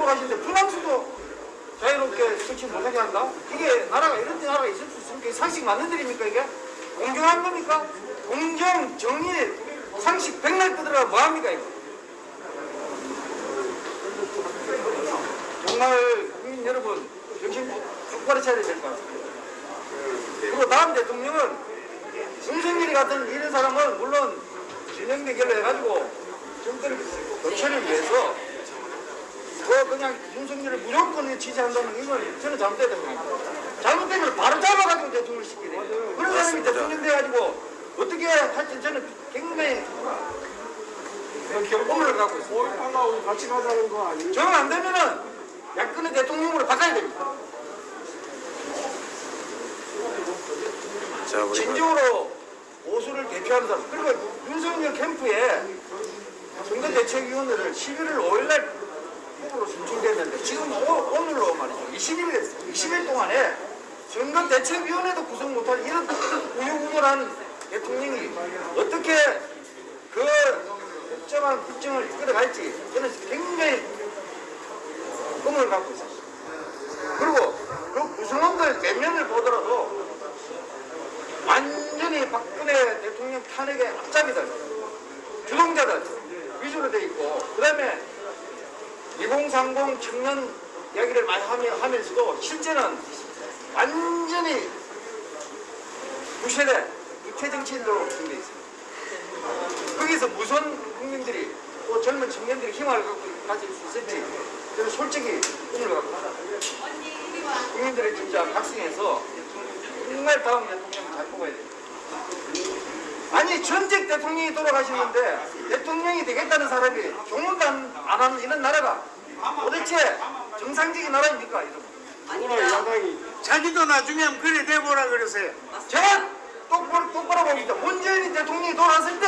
돌아가시는데 프랑스도 자유롭게 설치 못하게 한다? 이게 나라가 이런 나라가 있을 수 있습니까? 상식 맞는 일입니까 이게? 공정한 겁니까? 공정, 정의, 상식 백날 끄더라 뭐합니까 이거? 정말 국민 여러분 정신 똑바로 차려야 될 것 같습니다. 그리고 다음 대통령은 윤석열이 같은 이런 사람은 물론 진영 대결을 해가지고 정권 교체를 위해서 그 그냥 윤석열을 무조건 지지한다는 이건 저는 잘못됐다고 생각합니다. 잘못되면 바로 잡아가지고 대통령을 시키네. 그런 사람이 대통령 돼가지고 어떻게 할지 저는 굉장히 경고를 갖고 있습니다. 5.18하고 같이 가자는 거 아니에요? 정 안 되면은 야권의 대통령으로 바꿔야 됩니다. 자, 진정으로 보수를 대표하는 사람 그리고 윤석열 캠프에 선거대책위원회를 11월 5일날 후보로 선출됐는데 지금 오, 오늘로 말이죠. 20일 됐어요 20일 동안에 선거대책위원회도 구성 못한 이런 우유부단한 대통령이 어떻게 그 복잡한 국정을 이끌어갈지 저는 굉장히 꿈을 갖고 있어요 그리고 그 구성원들 몇 명을 보더라도 완전히 박근혜 대통령 탄핵의 앞잡이들, 주동자들 위주로 돼 있고, 그 다음에 2030 청년 이야기를 많이 하면서도 실제는 완전히 무세대, 무태 정치인으로 구성돼 있습니다. 거기서 무슨 국민들이 또 젊은 청년들이 희망을 갖고 가질 수 있을지 저는 솔직히 꿈을 갖고 있습니다. 국민들의 진짜 각성해서 정말 다음 대통령 잘 뽑아야 돼요. 아니 전직 대통령이 돌아가시는데 대통령이 되겠다는 사람이 종문도 안, 안 하는 이런 나라가 도대체 정상적인 나라입니까 야당이 자기도 나중에 그래 내보라 그러세요. 제가 똑바로, 똑바로 봅니다. 문재인 대통령이 돌아왔을 때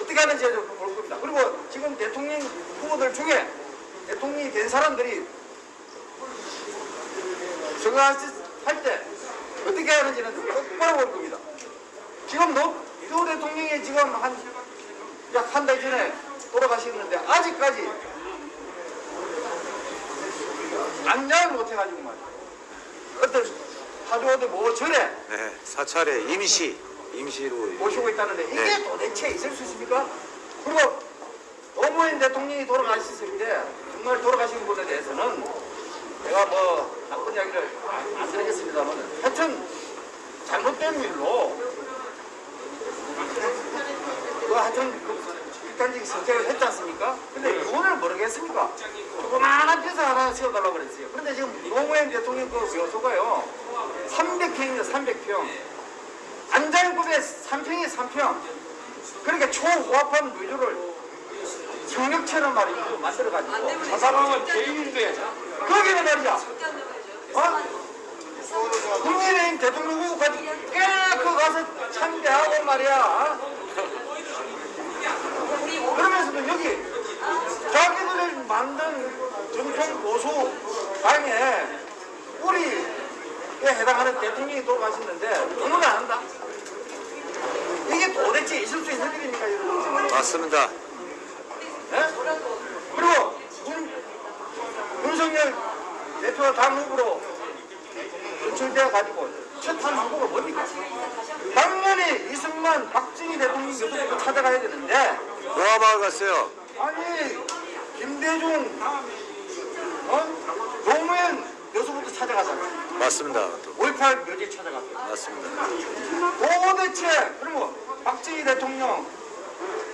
어떻게 하는지 좀볼 겁니다. 그리고 지금 대통령 후보들 중에 대통령이 된 사람들이 선거할 때 어떻게 하는지는 좀 똑바로 볼 겁니다. 지금 노 대통령이 지금 한 약 한 달 전에 돌아가시는데 아직까지 안장을 못 해가지고 말이야. 어떤 사주어디 뭐 절에 네, 사찰에 임시 임시로 모시고 있다는데 이게 네. 도대체 있을 수 있습니까? 그리고 노무현 대통령이 돌아가셨을 때 정말 돌아가신 분에 대해서는 제가 뭐 나쁜 이야기를 안 드리겠습니다만 하여튼 잘못된 일로 그 하여튼 그 극단적인 선택을 했지 않습니까? 근데 이혼을 모르겠습니까? 조그마한 벼슬 하나 세워달라고 그랬어요. 그런데 지금 노무현 대통령 그 묘소가요. 300평입니다 300평. 안장급의 3평이 3평. 그러니까 초호합한 묘조를 성역처럼 말이죠. 만들어가지고. 저 사람은 개인인데. 거기는 말이야. 어? 국민의힘 대통령 후보까지 꽤 그 가서 참배하고 말이야 어? 그러면서도 여기 자기들이 만든 전통 보수 당에 우리에 해당하는 대통령이 돌아가셨는데 안 한다 이게 도대체 있을 수 있는 일입니까 여러분 맞습니다. 예? 그리고 윤, 윤석열 대표 당 후보로 선출되어 가지고 첫한 후보가 뭡니까? 당연히 이승만, 박정희 대통령 요소부터 찾아가야 되는데 노아마을 갔어요. 아니 김대중, 어? 노무현 요소부터 찾아가잖아. 맞습니다. 또5.18 묘지 찾아가고. 맞습니다. 도대체 그리고 박정희 대통령,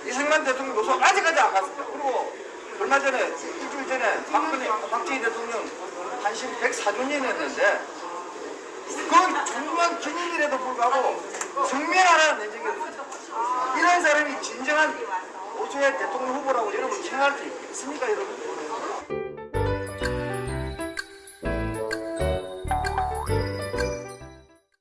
이승만 대통령 요소 아직까지 안 갔습니다. 그리고 얼마 전에 일주일 전에 박근혜, 박정희 대통령 단신 104주년 했는데 그 중요한 기념일에도 불구하고 성명하라는 내적이 없어요. 이런 사람이 진정한 보수의 대통령 후보라고 생각할 수 있습니까 여러분?